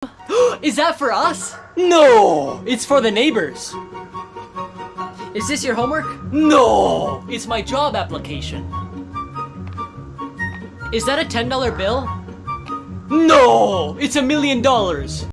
Is that for us? No, it's for the neighbors. Is this your homework? No, it's my job application. Is that a $10 bill? No, it's a million dollars.